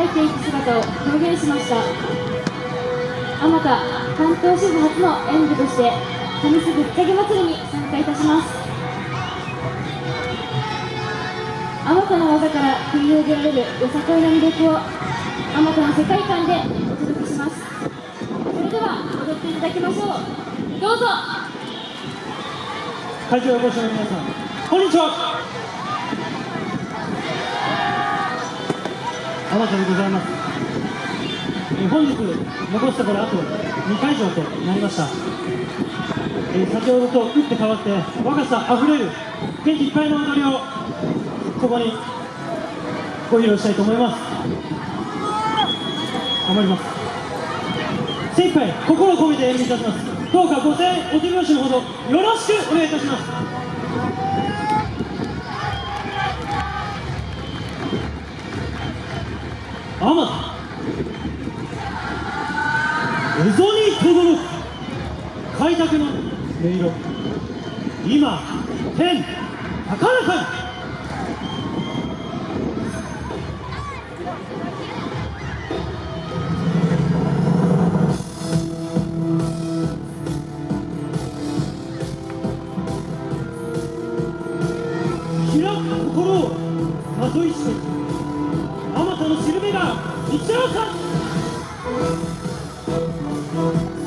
輝いていく姿を表現しました。あまた関東支部初の演舞として上須ぶっちゃけ祭りに参加いたします。あまたの技から繰り広げられるよさこいの魅力をあまたの世界観でお届けします。それでは踊っていただきましょう。どうぞ。会場お越しの皆さんこんにちは。あまたでございます。え本日残すところあと2会場となりました、え先ほどと打って変わって若さあふれる元気いっぱいの踊りをここにご披露したいと思います。頑張ります。精一杯心を込めて演舞いたします。どうかご声援お手拍子のほどよろしくお願いいたします。あまた蝦夷に轟く。開拓の音色。今天高らかに開く心をまといして。べが打ち合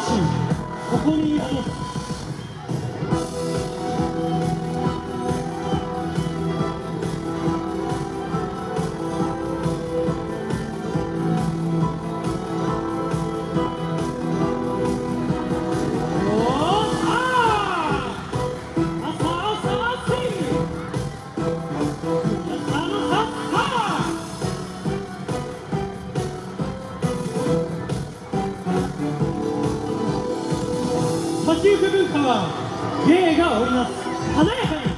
ここにいる先行く文化は芸が織りなす。華やかに。